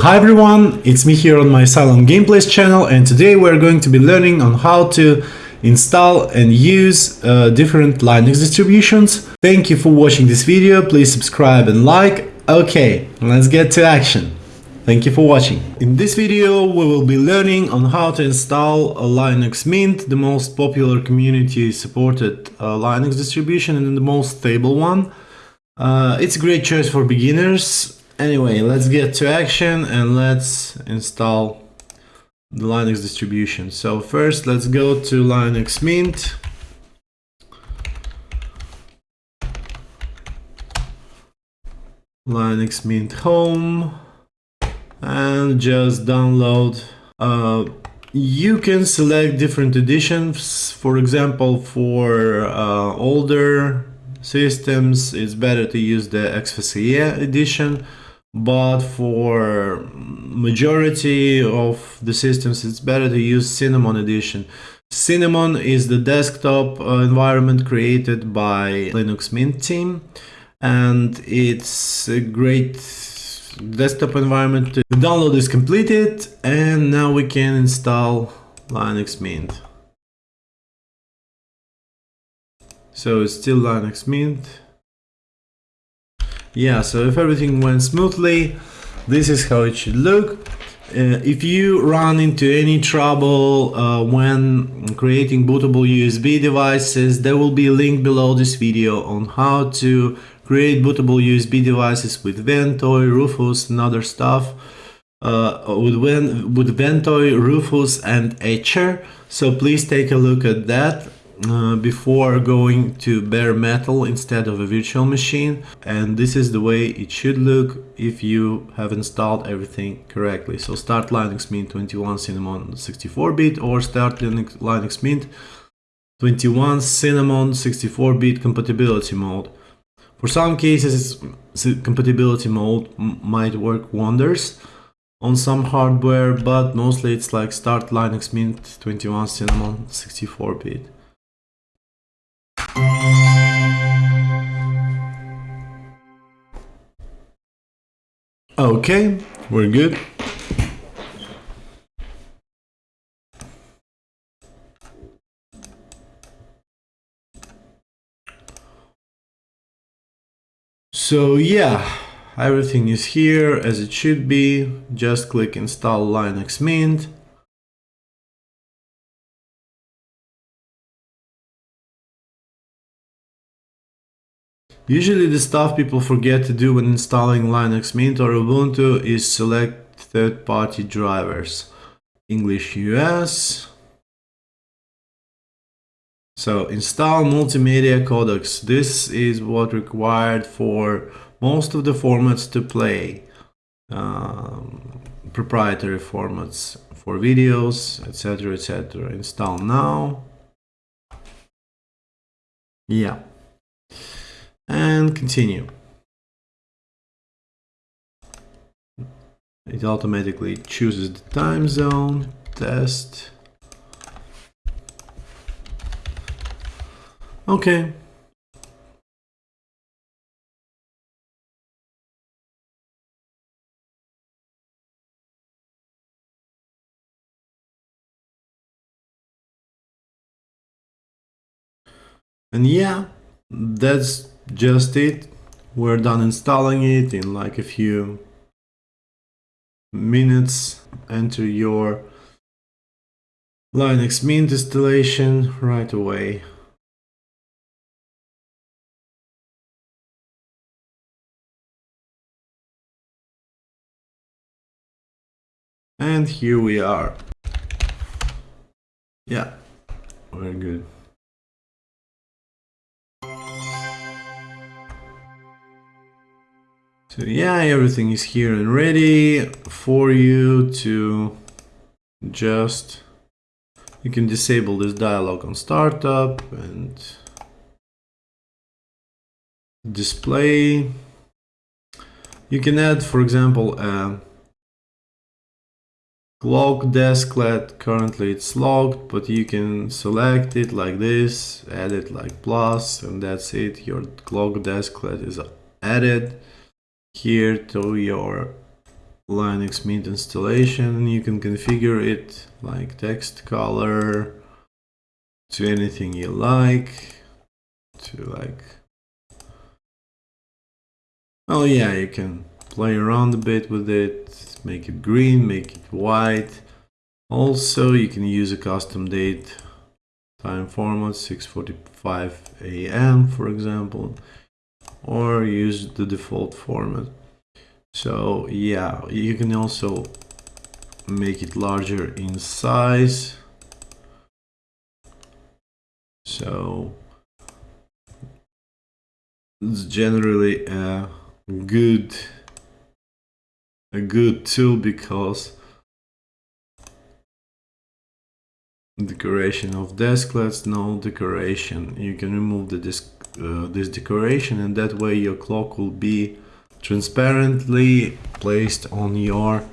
Hi everyone, it's me here on my Cylon Gameplays channel and today we're going to be learning on how to install and use uh, different Linux distributions. Thank you for watching this video, please subscribe and like. Okay, let's get to action. Thank you for watching. In this video we will be learning on how to install a Linux Mint, the most popular community supported uh, Linux distribution and the most stable one. Uh, it's a great choice for beginners. Anyway, let's get to action and let's install the Linux distribution. So first let's go to Linux Mint. Linux Mint Home and just download. Uh, you can select different editions. For example, for uh, older systems, it's better to use the XFCE edition. But for majority of the systems, it's better to use Cinnamon edition. Cinnamon is the desktop uh, environment created by Linux Mint team and it's a great desktop environment. The download is completed and now we can install Linux Mint. So it's still Linux Mint. Yeah, so if everything went smoothly, this is how it should look. Uh, if you run into any trouble uh, when creating bootable USB devices, there will be a link below this video on how to create bootable USB devices with Ventoy, Rufus and other stuff. Uh, with, with Ventoy, Rufus and Etcher. So please take a look at that uh, before going to bare metal instead of a virtual machine. And this is the way it should look if you have installed everything correctly. So start Linux Mint 21 Cinnamon 64-bit or start Linux, Linux Mint 21 Cinnamon 64-bit compatibility mode. For some cases compatibility mode might work wonders on some hardware but mostly it's like start Linux Mint 21 Cinnamon 64-bit Okay, we're good. So yeah, everything is here as it should be. Just click install Linux Mint. Usually the stuff people forget to do when installing Linux Mint or Ubuntu is select third-party drivers. English US. So install multimedia codecs. This is what required for most of the formats to play. Um, proprietary formats for videos, etc, etc. Install now. Yeah and continue. It automatically chooses the time zone, test. Okay. And yeah, that's just it. We're done installing it in like a few minutes. Enter your Linux Mint installation right away. And here we are. Yeah, we're good. So yeah, everything is here and ready for you to just, you can disable this dialog on startup and display. You can add, for example, a clock desklet. Currently it's locked, but you can select it like this, add it like plus, and that's it. Your clock desklet is added here to your Linux Mint installation. You can configure it like text color to anything you like. To like, oh yeah, you can play around a bit with it, make it green, make it white. Also, you can use a custom date time format 6:45 a.m. for example, or use the default format. So yeah, you can also make it larger in size. So it's generally a good a good tool because decoration of desklets no decoration you can remove the disk uh, this decoration and that way your clock will be transparently placed on your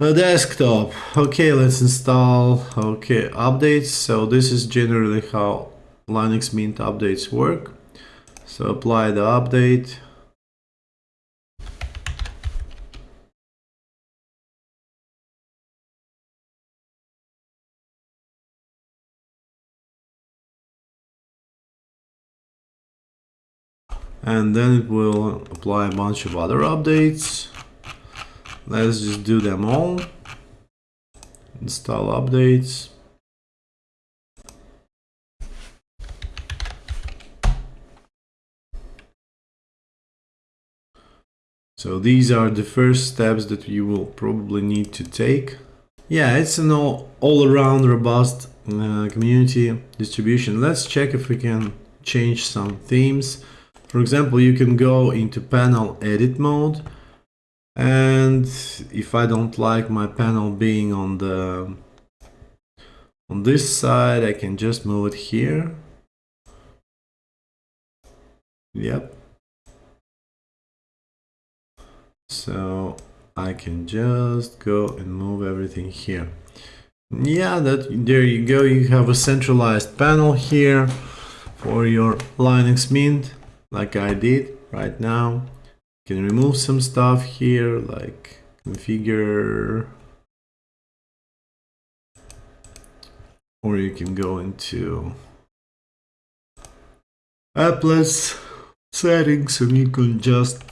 uh, desktop. Okay let's install okay updates. So this is generally how linux mint updates work. So apply the update and then it will apply a bunch of other updates. Let's just do them all. Install updates. So these are the first steps that you will probably need to take. Yeah it's an all, all robust uh, community distribution. Let's check if we can change some themes for example, you can go into panel edit mode and if I don't like my panel being on the on this side, I can just move it here. Yep. So I can just go and move everything here. Yeah, that there you go. You have a centralized panel here for your Linux Mint like I did right now. You can remove some stuff here, like configure, or you can go into applets settings and you can just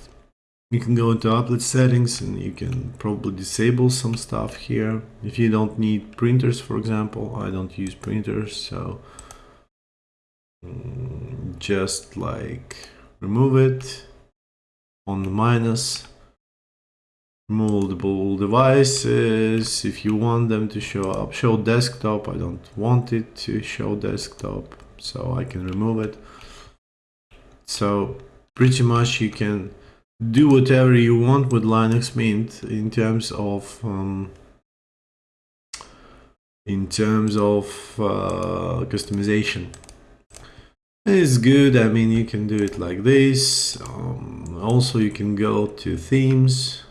you can go into applet settings and you can probably disable some stuff here if you don't need printers for example i don't use printers so mm, just like remove it on the minus multiple devices. If you want them to show up show desktop I don't want it to show desktop so I can remove it. So pretty much you can do whatever you want with Linux Mint in terms of um, in terms of uh, customization it's good. I mean, you can do it like this. Um, also, you can go to themes.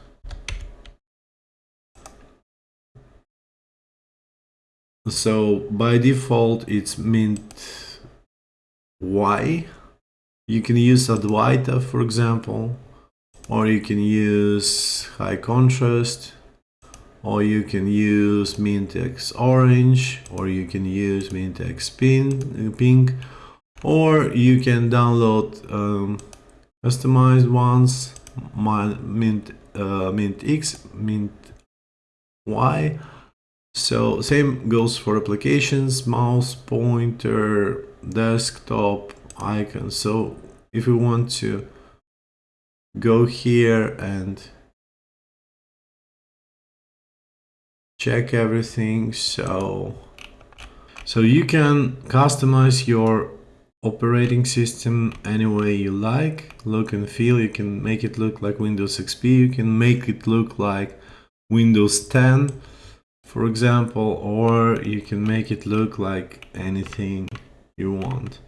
So by default, it's mint Y. You can use Adwaita, for example, or you can use high contrast, or you can use mint X orange, or you can use mint X pink or you can download um, customized ones mint uh, mint x mint y. So same goes for applications mouse pointer desktop icon. So if you want to go here and check everything so so you can customize your operating system any way you like look and feel you can make it look like windows xp you can make it look like windows 10 for example or you can make it look like anything you want.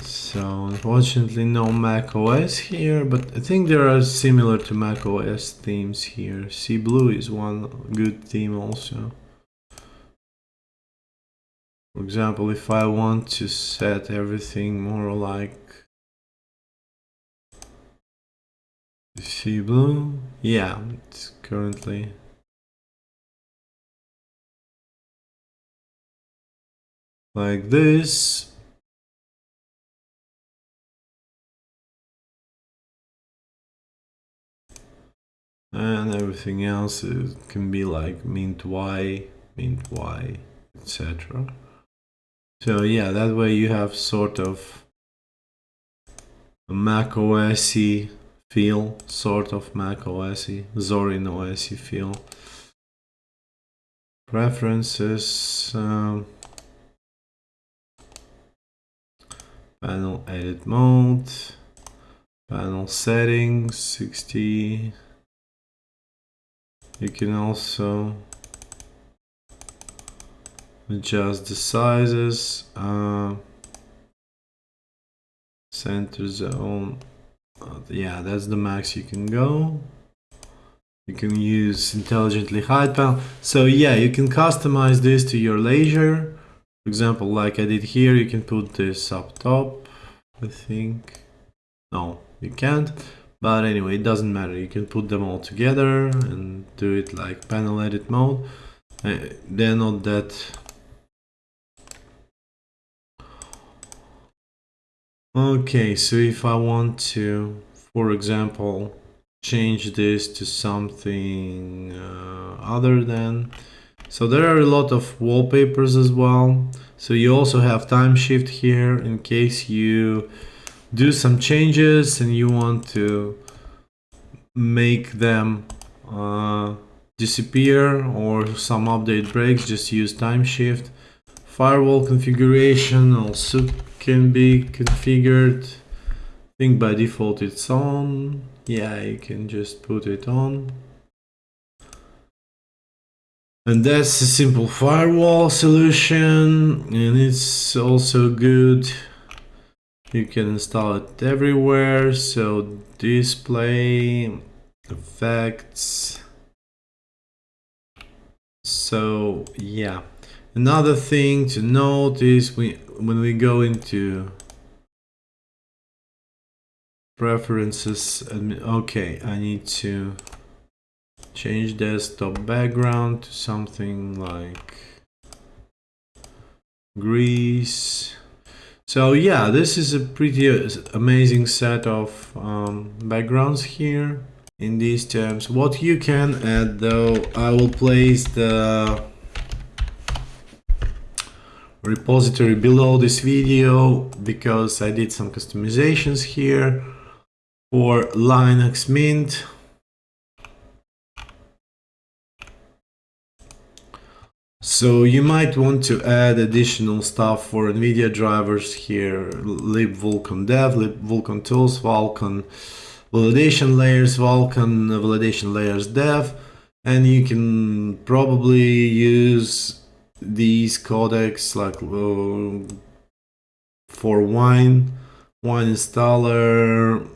So unfortunately no mac os here but i think there are similar to mac os themes here. Sea blue is one good theme also for example, if I want to set everything more like see blue? Yeah, it's currently. Like this. And everything else can be like mint y, mint y, etc. So yeah, that way you have sort of a Mac OS feel, sort of Mac OS, Zorin OS feel. Preferences, um, panel edit mode, panel settings, 60. You can also adjust the sizes, uh, center zone, uh, yeah, that's the max you can go. You can use intelligently hide panel. So yeah, you can customize this to your leisure. For example, like I did here, you can put this up top, I think. No, you can't. But anyway, it doesn't matter. You can put them all together and do it like panel edit mode. Uh, they're not that Okay, so if I want to, for example, change this to something uh, other than, so there are a lot of wallpapers as well. So you also have time shift here in case you do some changes and you want to make them uh, disappear or some update breaks, just use time shift. Firewall configuration also can be configured. I think by default it's on. Yeah, you can just put it on. And that's a simple firewall solution and it's also good. You can install it everywhere. So display effects. So yeah. Another thing to note is we, when we go into preferences, okay, I need to change desktop background to something like Greece. So yeah, this is a pretty amazing set of um, backgrounds here in these terms. What you can add though, I will place the repository below this video because I did some customizations here for Linux Mint. So you might want to add additional stuff for NVIDIA drivers here, libvulkan dev, libvulkan tools, Vulkan validation layers, Vulkan validation layers dev, and you can probably use these codecs like uh, for wine wine installer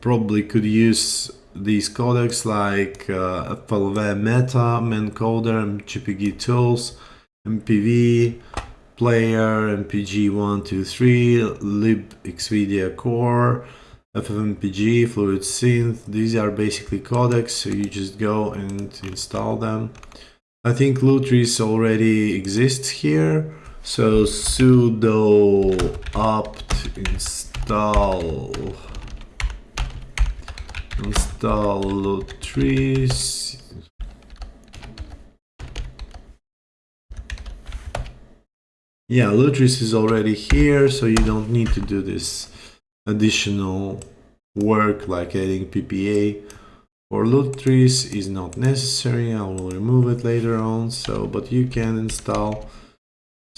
probably could use these codecs like uh, FLV Meta, Mencoder, MJPEG tools, MPV, Player, MPG123, libxvidia core, FFmpeg, Fluid Synth. These are basically codecs, so you just go and install them. I think Lutris already exists here. So sudo apt install install Lutris. Yeah, Lutris is already here, so you don't need to do this additional work like adding PPA for Lutris is not necessary I will remove it later on so but you can install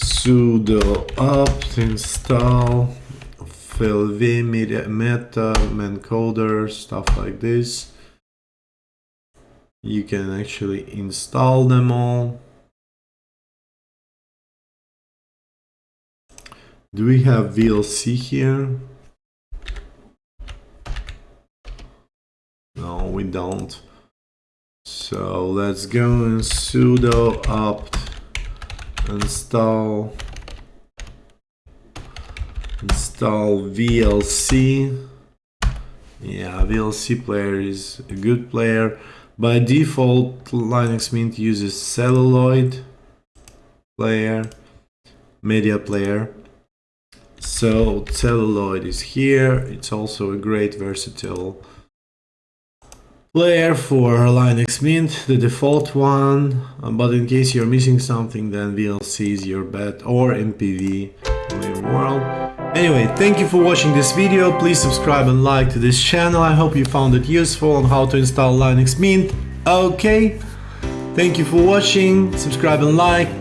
sudo apt install FLV media meta mencoder stuff like this. You can actually install them all. Do we have VLC here No, we don't. So let's go and sudo apt install install VLC Yeah, VLC player is a good player. By default, Linux Mint uses celluloid player, media player. So celluloid is here. It's also a great versatile player for Linux Mint, the default one. But in case you're missing something, then VLC is your bet or MPV world. Anyway, thank you for watching this video. Please subscribe and like to this channel. I hope you found it useful on how to install Linux Mint. Okay, thank you for watching. Subscribe and like.